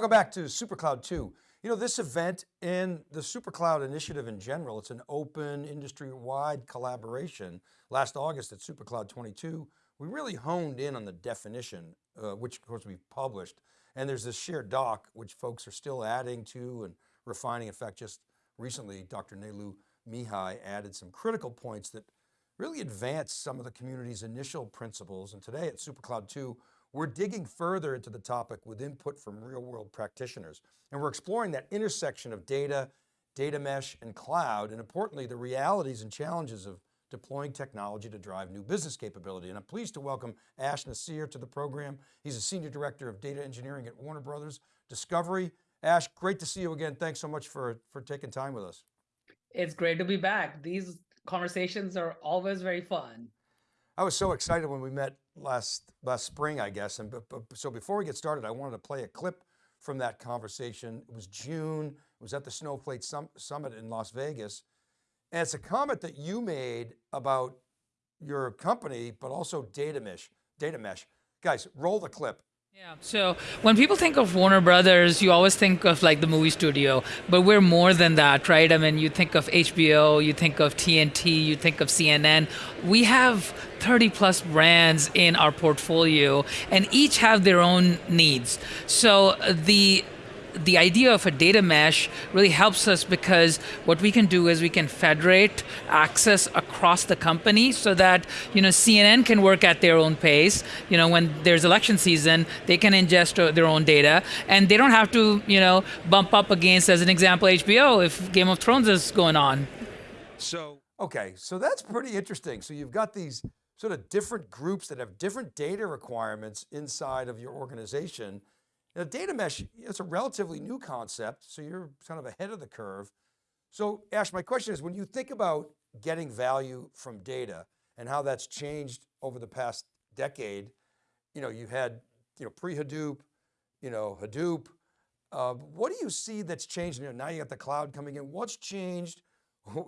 Welcome back to SuperCloud 2. You know, this event and the SuperCloud initiative in general, it's an open industry-wide collaboration. Last August at SuperCloud 22, we really honed in on the definition, uh, which of course we've published. And there's this shared doc, which folks are still adding to and refining. In fact, just recently, Dr. Nelu Mihai added some critical points that really advance some of the community's initial principles. And today at SuperCloud 2, we're digging further into the topic with input from real world practitioners. And we're exploring that intersection of data, data mesh and cloud, and importantly, the realities and challenges of deploying technology to drive new business capability. And I'm pleased to welcome Ash Naseer to the program. He's a Senior Director of Data Engineering at Warner Brothers Discovery. Ash, great to see you again. Thanks so much for, for taking time with us. It's great to be back. These conversations are always very fun. I was so excited when we met last last spring, I guess. And so before we get started, I wanted to play a clip from that conversation. It was June. It was at the Snowflake Summit in Las Vegas. And it's a comment that you made about your company, but also data mesh, data mesh. Guys, roll the clip. Yeah. So when people think of Warner Brothers, you always think of like the movie studio, but we're more than that, right? I mean, you think of HBO, you think of TNT, you think of CNN. We have 30 plus brands in our portfolio and each have their own needs. So the the idea of a data mesh really helps us because what we can do is we can federate access across the company so that you know CNN can work at their own pace. You know when there's election season, they can ingest their own data, and they don't have to you know bump up against, as an example, HBO if Game of Thrones is going on. So okay, so that's pretty interesting. So you've got these sort of different groups that have different data requirements inside of your organization now data mesh, it's a relatively new concept, so you're kind of ahead of the curve. So Ash, my question is, when you think about getting value from data and how that's changed over the past decade, you know, you had, you know, pre-Hadoop, you know, Hadoop, uh, what do you see that's changed? You know, now you got the cloud coming in. What's changed?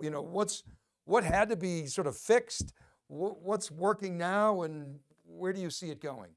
You know, what's what had to be sort of fixed? What's working now, and where do you see it going?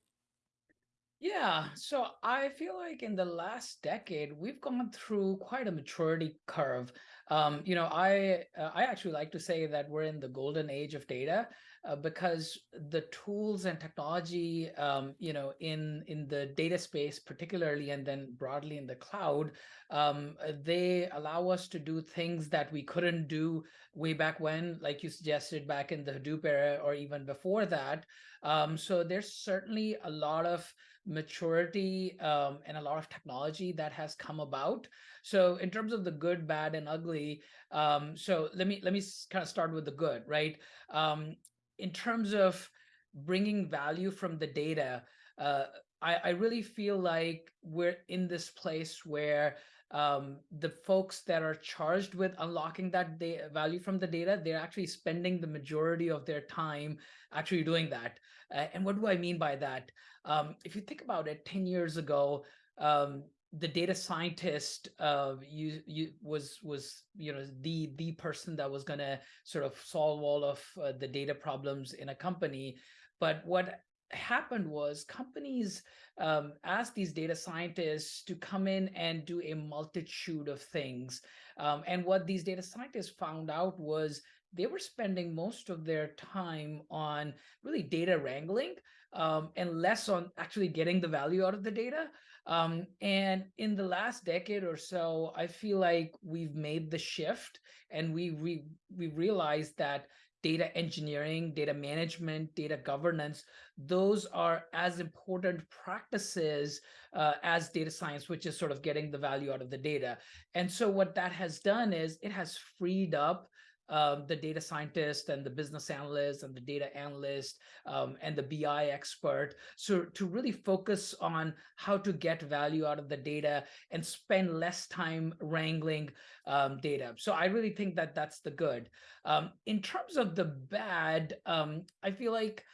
Yeah, so I feel like in the last decade, we've gone through quite a maturity curve. Um, you know, I uh, I actually like to say that we're in the golden age of data uh, because the tools and technology, um, you know, in in the data space particularly, and then broadly in the cloud, um, they allow us to do things that we couldn't do way back when, like you suggested back in the Hadoop era or even before that. Um, so there's certainly a lot of maturity um, and a lot of technology that has come about. So in terms of the good, bad, and ugly, um, so let me let me kind of start with the good, right? Um, in terms of bringing value from the data, uh, I, I really feel like we're in this place where um, the folks that are charged with unlocking that value from the data, they're actually spending the majority of their time actually doing that. Uh, and what do I mean by that? Um, if you think about it, 10 years ago, um, the data scientist uh, you, you was was you know the the person that was going to sort of solve all of uh, the data problems in a company. But what happened was companies um, asked these data scientists to come in and do a multitude of things. Um, and what these data scientists found out was they were spending most of their time on really data wrangling um, and less on actually getting the value out of the data. Um, and in the last decade or so, I feel like we've made the shift and we we, we realized that data engineering, data management, data governance, those are as important practices uh, as data science, which is sort of getting the value out of the data. And so what that has done is it has freed up um, the data scientist and the business analyst and the data analyst um, and the BI expert. So to really focus on how to get value out of the data and spend less time wrangling um, data. So I really think that that's the good. Um, in terms of the bad, um, I feel like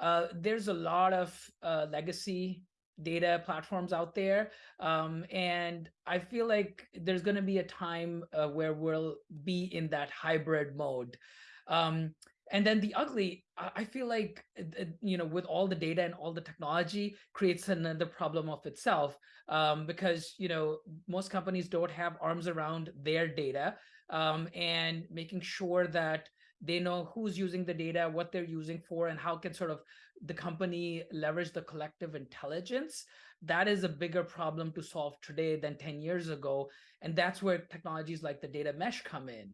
uh, there's a lot of uh, legacy data platforms out there. Um, and I feel like there's going to be a time uh, where we'll be in that hybrid mode. Um, and then the ugly, I feel like uh, uh, you know, with all the data and all the technology, creates another problem of itself. Um, because you know, most companies don't have arms around their data, um, and making sure that they know who's using the data, what they're using for, and how can sort of the company leverage the collective intelligence. That is a bigger problem to solve today than 10 years ago. And that's where technologies like the data mesh come in.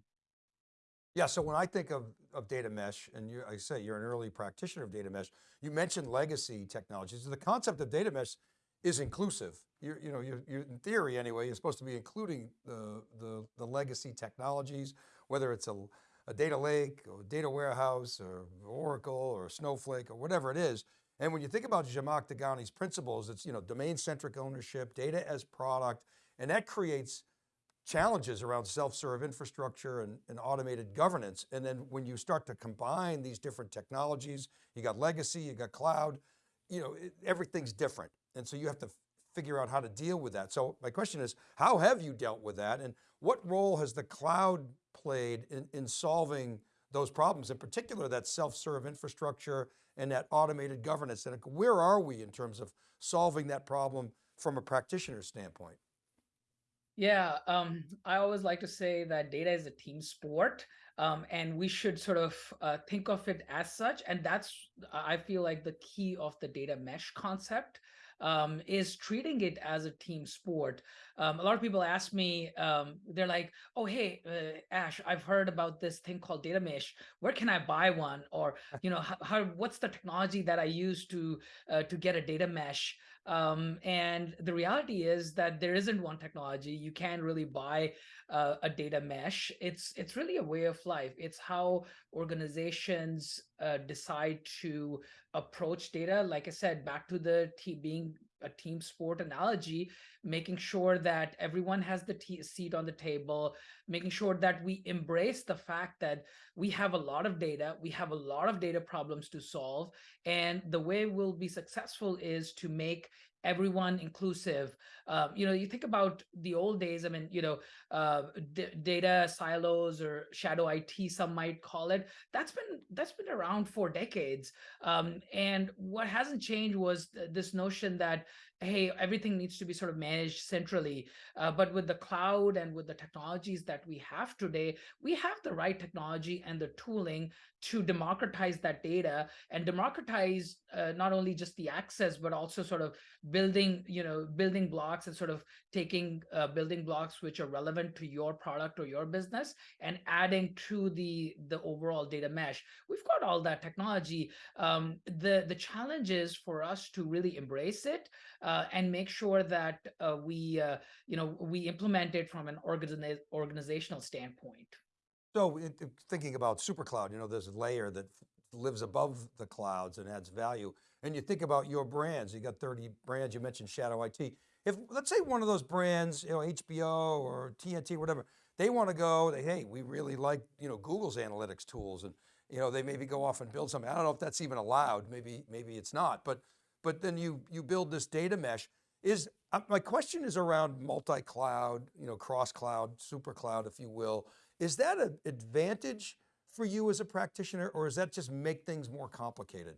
Yeah, so when I think of, of data mesh, and you, I say you're an early practitioner of data mesh, you mentioned legacy technologies. The concept of data mesh is inclusive. You're, you know, you're, you're in theory anyway, you're supposed to be including the, the, the legacy technologies, whether it's a, a data lake or data warehouse or Oracle or Snowflake or whatever it is. And when you think about Zhamak Dehghani's principles, it's, you know, domain-centric ownership, data as product, and that creates challenges around self-serve infrastructure and, and, automated governance. And then when you start to combine these different technologies, you got legacy, you got cloud, you know, it, everything's different. And so you have to figure out how to deal with that. So my question is, how have you dealt with that? And what role has the cloud played in, in solving those problems, in particular that self-serve infrastructure and that automated governance? And where are we in terms of solving that problem from a practitioner standpoint? Yeah, um, I always like to say that data is a team sport, um, and we should sort of uh, think of it as such. And that's, I feel like, the key of the data mesh concept um, is treating it as a team sport. Um, a lot of people ask me, um, they're like, oh, hey, uh, Ash, I've heard about this thing called data mesh. Where can I buy one? Or, you know, how, how what's the technology that I use to uh, to get a data mesh? Um, and the reality is that there isn't one technology. You can't really buy uh, a data mesh. It's it's really a way of life. It's how organizations uh, decide to approach data. Like I said, back to the being a team sport analogy, making sure that everyone has the seat on the table, making sure that we embrace the fact that we have a lot of data, we have a lot of data problems to solve, and the way we'll be successful is to make everyone inclusive. Uh, you know, you think about the old days, I mean, you know, uh, data silos or shadow IT, some might call it, that's been, that's been around for decades. Um, and what hasn't changed was th this notion that, hey, everything needs to be sort of managed centrally. Uh, but with the cloud and with the technologies that we have today, we have the right technology and the tooling to democratize that data and democratize uh, not only just the access, but also sort of building, you know, building blocks and sort of taking uh, building blocks which are relevant to your product or your business and adding to the the overall data mesh. We've got all that technology. Um, the the challenge is for us to really embrace it and make sure that uh, we uh, you know we implement it from an organiza organizational standpoint. So it, thinking about SuperCloud, you know, there's a layer that lives above the clouds and adds value. And you think about your brands, you got 30 brands, you mentioned Shadow IT. If let's say one of those brands, you know, HBO or TNT, whatever, they want to go, they, hey, we really like, you know, Google's analytics tools and, you know, they maybe go off and build something. I don't know if that's even allowed. Maybe, maybe it's not, but, but then you, you build this data mesh. Is uh, my question is around multi-cloud, you know, cross-cloud, super cloud, if you will. Is that an advantage for you as a practitioner or does that just make things more complicated?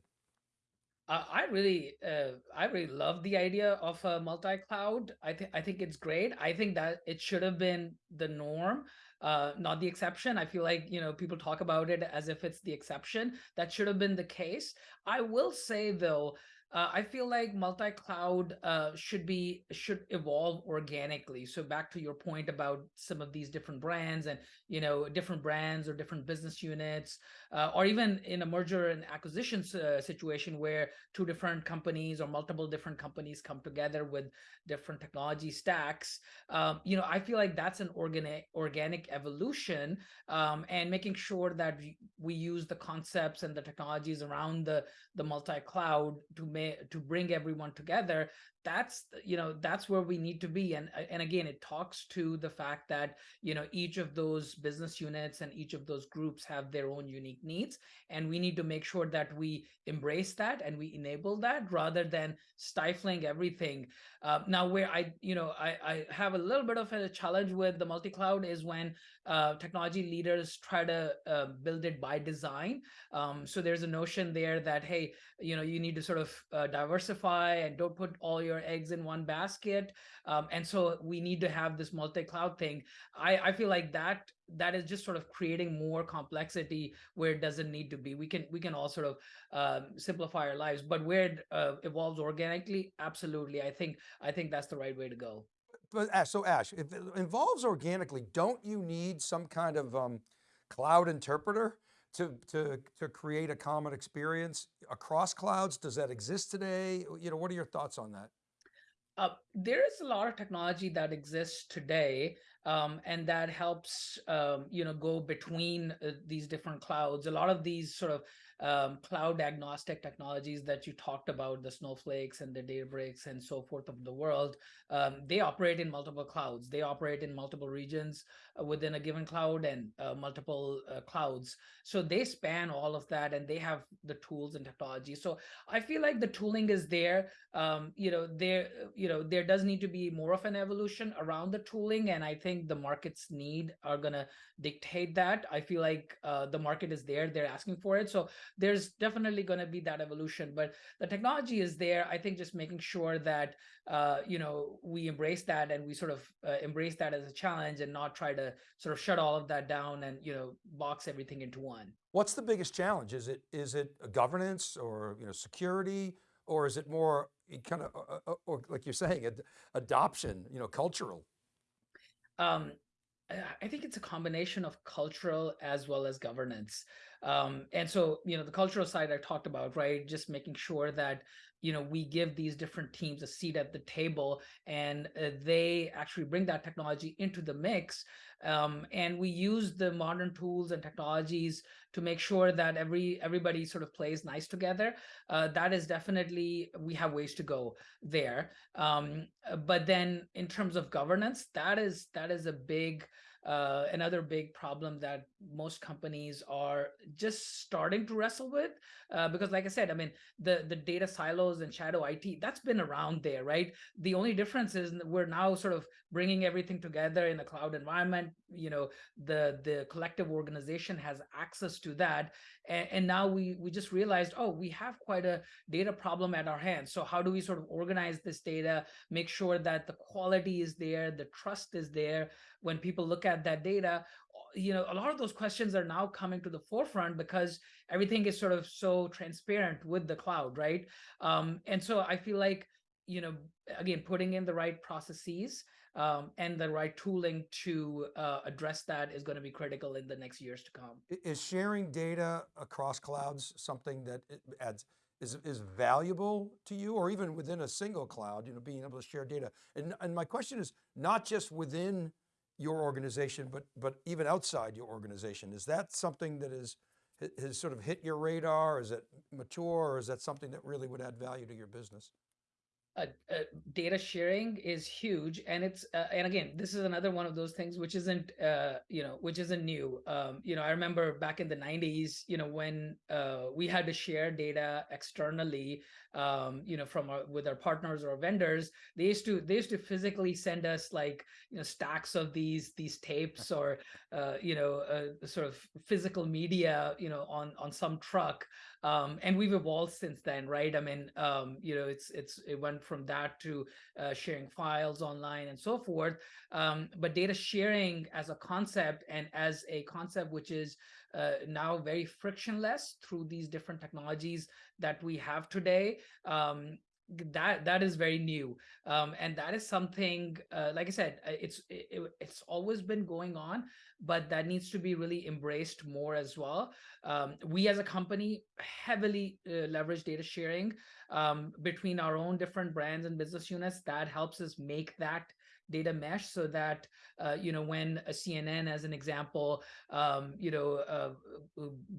I really, uh, I really love the idea of a multi-cloud. I think I think it's great. I think that it should have been the norm, uh, not the exception. I feel like you know people talk about it as if it's the exception. That should have been the case. I will say though uh, I feel like multi-cloud uh, should be should evolve organically. So back to your point about some of these different brands and you know different brands or different business units, uh, or even in a merger and acquisitions uh, situation where two different companies or multiple different companies come together with different technology stacks. Um, you know, I feel like that's an organic organic evolution, um, and making sure that we use the concepts and the technologies around the the multi-cloud to make to bring everyone together that's you know that's where we need to be and and again it talks to the fact that you know each of those business units and each of those groups have their own unique needs and we need to make sure that we embrace that and we enable that rather than stifling everything. Uh, now where i you know I, I have a little bit of a challenge with the multi-cloud is when uh, technology leaders try to uh, build it by design. Um, so there's a notion there that hey you know you need to sort of uh, diversify and don't put all your eggs in one basket um, and so we need to have this multi-cloud thing i i feel like that that is just sort of creating more complexity where it doesn't need to be we can we can all sort of um, simplify our lives but where it uh, evolves organically absolutely i think i think that's the right way to go But Ash, so Ash, if it involves organically, don't you need some kind of um, cloud interpreter to, to, to create a common experience across clouds? Does that exist today? You know, what are your thoughts on that? Uh, there is a lot of technology that exists today um, and that helps um, you know go between uh, these different clouds. A lot of these sort of um, cloud agnostic technologies that you talked about, the snowflakes and the Databricks and so forth of the world, um, they operate in multiple clouds. They operate in multiple regions uh, within a given cloud and uh, multiple uh, clouds. So they span all of that and they have the tools and technology. So I feel like the tooling is there. Um, you know, there, you know, there does need to be more of an evolution around the tooling. And I think the market's need are going to dictate that. I feel like uh, the market is there. They're asking for it. So there's definitely going to be that evolution but the technology is there i think just making sure that uh, you know we embrace that and we sort of uh, embrace that as a challenge and not try to sort of shut all of that down and you know box everything into one What's the biggest challenge? Is it, is it a governance or, you know, security? Or is it more kind of, uh, uh, or like you're saying, ad adoption, you know, cultural? um, I I think it's a combination of cultural as well as governance. Um, and so, you know, the cultural side I talked about, right? Just making sure that, you know, we give these different teams a seat at the table and uh, they actually bring that technology into the mix. Um, and we use the modern tools and technologies to make sure that every everybody sort of plays nice together. Uh, that is definitely, we have ways to go there. Um, uh, but then in terms of governance, that is that is a big uh, another big problem that most companies are just starting to wrestle with uh, because like i said i mean the the data silos and shadow IT that's been around there right? The only difference is we're now sort of bringing everything together in a cloud environment you know the the collective organization has access to that and, and now we we just realized oh we have quite a data problem at our hands. So how do we sort of organize this data make sure that the quality is there the trust is there? When people look at that data you know a lot of those questions are now coming to the forefront because everything is sort of so transparent with the cloud right? Um, and so i feel like you know again putting in the right processes um, and the right tooling to uh, address that is going to be critical in the next years to come Is sharing data across clouds something that adds, is, is valuable to you or even within a single cloud, you know, being able to share data? And, and my question is not just within your organization, but, but even outside your organization. Is that something that is, has sort of hit your radar? Is it mature or is that something that really would add value to your business? Uh, uh, data sharing is huge and it's uh, and again this is another one of those things which isn't uh, you know which isn't new. Um, you know i remember back in the 90s you know when uh, we had to share data externally um, you know from our with our partners or vendors. They used to they used to physically send us like you know stacks of these these tapes or uh, you know sort of physical media you know on on some truck um, and we've evolved since then right? I mean um, you know it's it's it went from that to uh, sharing files online and so forth um, but data sharing as a concept and as a concept which is uh, now very frictionless through these different technologies that we have today um, that that is very new. Um, and that is something uh, like i said uh, it's it, it's always been going on but that needs to be really embraced more as well. Um, we as a company heavily uh, leverage data sharing um, between our own different brands and business units. That helps us make that data mesh so that uh, you know when a CNN, as an example, um, you know uh,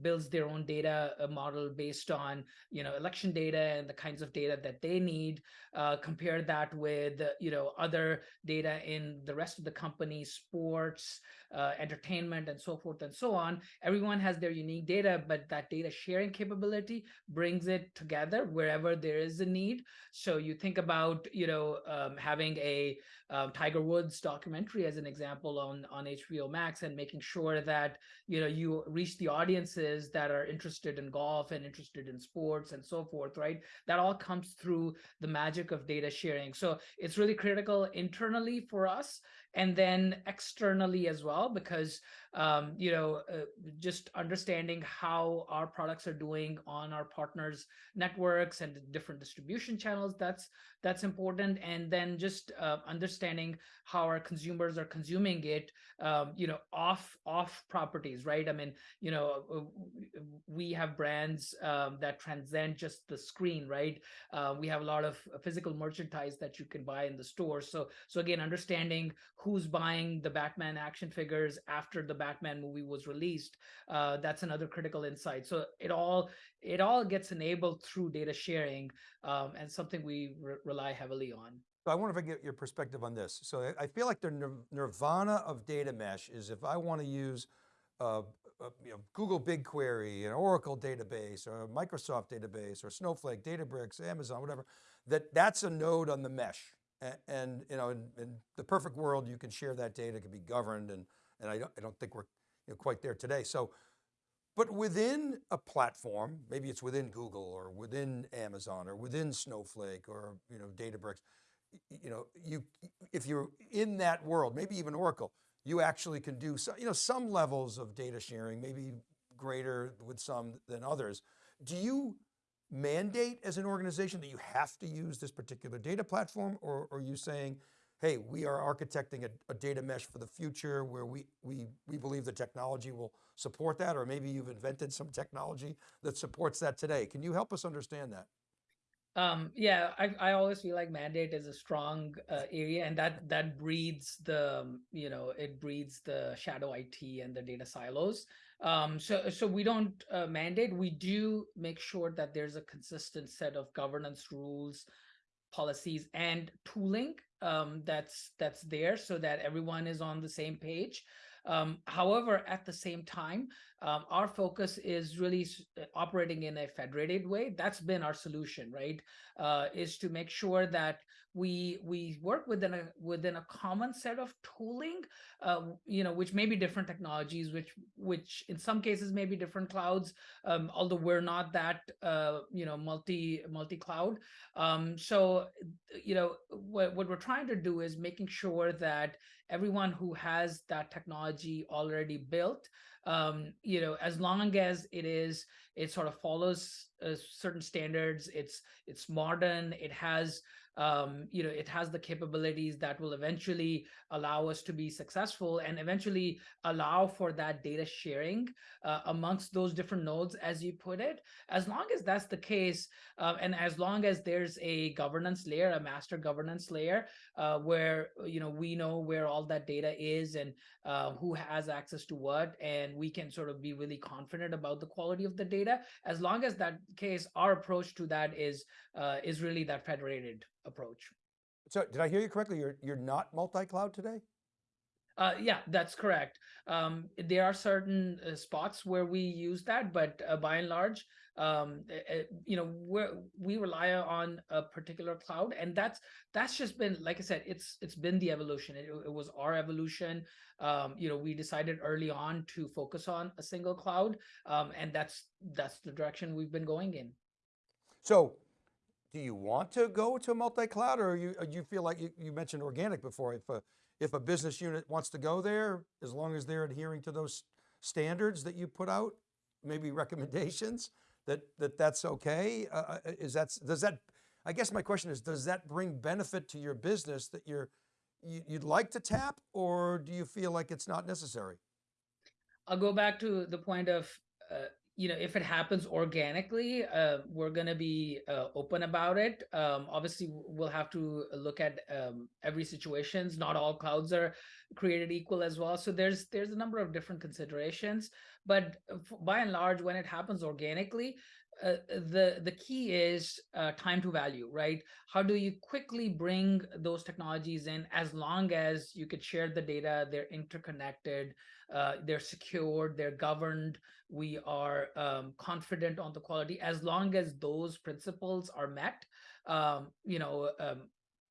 builds their own data uh, model based on you know election data and the kinds of data that they need, uh, compare that with you know other data in the rest of the company, sports, uh, entertainment, and so forth and so on. Everyone has their unique data, but that data sharing capability brings it together wherever there is a need. So you think about you know um, having a um, Tiger Woods documentary as an example on on HBO Max and making sure that you know you reach the audiences that are interested in golf and interested in sports and so forth right? That all comes through the magic of data sharing. So it's really critical internally for us and then externally as well because um, you know uh, just understanding how our products are doing on our partners networks and different distribution channels that's that's important. And then just uh, understanding how our consumers are consuming it um, you know off off properties right? I mean you know uh, we have brands um, that transcend just the screen right? Uh, we have a lot of physical merchandise that you can buy in the store. So so again understanding who's buying the batman action figures after the batman movie was released uh, that's another critical insight so it all it all gets enabled through data sharing um, and something we re rely heavily on. So I wonder if I get your perspective on this. So I, feel like the nirvana of data mesh is if I want to use uh, uh, you know, Google BigQuery, an Oracle database, or a Microsoft database, or Snowflake, Databricks, Amazon, whatever, that that's a node on the mesh. And, and you know, in, in, the perfect world, you can share that data, it can be governed, and, and I, don't, I don't think we're you know, quite there today. So but within a platform, maybe it's within Google or within Amazon or within Snowflake or you know Databricks, you know, you if you're in that world, maybe even Oracle, you actually can do some, you know, some levels of data sharing, maybe greater with some than others. Do you mandate as an organization that you have to use this particular data platform or, or are you saying, hey, we are architecting a, a, data mesh for the future where we, we, we believe the technology will support that, or maybe you've invented some technology that supports that today. Can you help us understand that? Um, yeah, I, I always feel like mandate is a strong uh, area and that that breeds the, um, you know, it breeds the shadow IT and the data silos. Um, so, so we don't uh, mandate, we do make sure that there's a consistent set of governance rules, policies and tooling um, that's that's there so that everyone is on the same page. Um, however, at the same time, um, our focus is really uh, operating in a federated way. That's been our solution, right? Uh, is to make sure that we we work within a within a common set of tooling, uh, you know, which may be different technologies, which which in some cases may be different clouds, um, although we're not that uh, you know multi multi cloud. Um, so you know what what we're trying to do is making sure that everyone who has that technology already built um, you know, as long as it is, it sort of follows uh, certain standards, it's it's modern, it has um, you know, it has the capabilities that will eventually allow us to be successful and eventually allow for that data sharing uh, amongst those different nodes, as you put it. As long as that's the case, uh, and as long as there's a governance layer, a master governance layer, uh, where you know we know where all that data is and uh, who has access to what, and we can sort of be really confident about the quality of the data. As long as that case, our approach to that is uh, is really that federated approach. So did I hear you correctly? You're, you're not multi-cloud today? Uh, yeah, that's correct. Um, there are certain uh, spots where we use that, but uh, by and large, um, uh, you know, we we rely on a particular cloud, and that's that's just been, like I said, it's it's been the evolution. It, it was our evolution. Um, you know, we decided early on to focus on a single cloud, um, and that's that's the direction we've been going in. So do you want to go to a multi-cloud or you, uh, you feel like you, you mentioned organic before, if a, if a business unit wants to go there, as long as they're adhering to those standards that you put out, maybe recommendations, that, that that's okay? Uh, uh is that, does that, I guess my question is, does that bring benefit to your business that you're, you, you'd like to tap or do you feel like it's not necessary? I'll go back to the point of uh, you know, if it happens organically, uh, we're going to be uh, open about it. Um, obviously, we'll have to look at um, every situations. Not all clouds are created equal as well. So there's there's a number of different considerations. But uh, by and large, when it happens organically, uh, the the key is uh, time to value, right? How do you quickly bring those technologies in as long as you could share the data, they're interconnected, uh, they're secured, they're governed, we are um, confident on the quality as long as those principles are met um, you know um,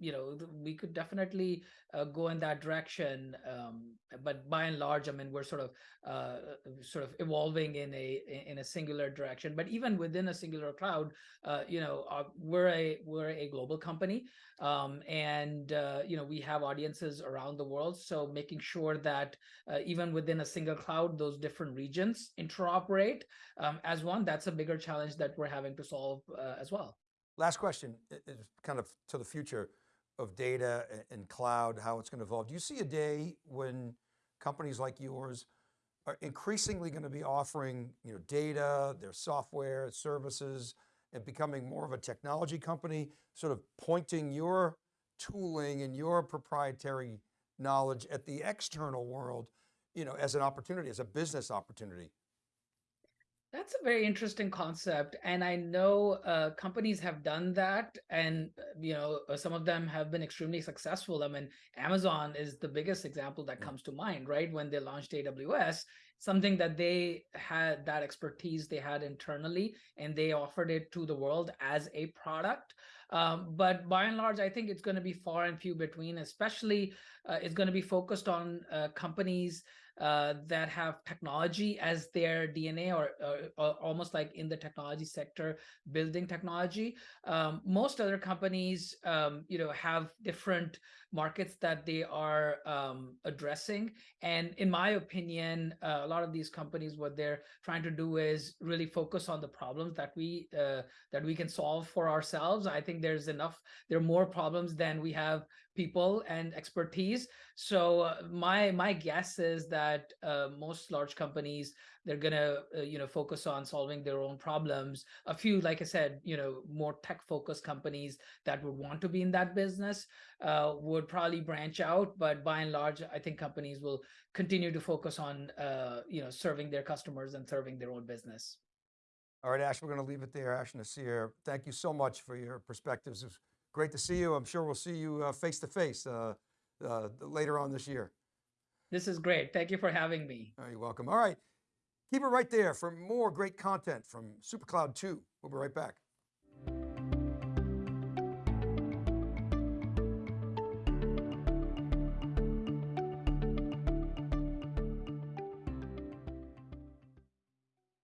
you know we could definitely uh, go in that direction um, but by and large i mean we're sort of uh, sort of evolving in a in a singular direction but even within a singular cloud uh, you know uh, we're a we're a global company um, and uh, you know we have audiences around the world so making sure that uh, even within a single cloud, those different regions interoperate um, as one. That's a bigger challenge that we're having to solve as well. Last question is kind of to the future of data and cloud, how it's going to evolve. Do you see a day when companies like yours are increasingly going to be offering, you know, data, their software, services, and becoming more of a technology company, sort of pointing your tooling and your proprietary knowledge at the external world, you know, as an opportunity, as a business opportunity? That's a very interesting concept, and I know uh, companies have done that, and uh, you know uh, some of them have been extremely successful. I mean, Amazon is the biggest example that comes to mind, right? When they launched AWS, something that they had that expertise they had internally, and they offered it to the world as a product. Um, but by and large, I think it's going to be far and few between. Especially, uh, it's going to be focused on uh, companies uh, that have technology as their DNA or, or, or almost like in the technology sector, building technology. Um, most other companies, um, you know, have different markets that they are um, addressing. And in my opinion, uh, a lot of these companies, what they're trying to do is really focus on the problems that we uh, that we can solve for ourselves. I think there's enough. There are more problems than we have people and expertise. So uh, my my guess is that uh, most large companies they're gonna uh, you know focus on solving their own problems. A few, like I said, you know, more tech focused companies that would want to be in that business uh, would probably branch out. But by and large, I think companies will continue to focus on uh, you know serving their customers and serving their own business. All right, Ash, we're going to leave it there. Ash Naseer, thank you so much for your perspectives. It was great to see you. I'm sure we'll see you uh, face to face uh, uh, later on this year. This is great. Thank you for having me. Oh, you're welcome. All right, keep it right there for more great content from SuperCloud 2. We'll be right back.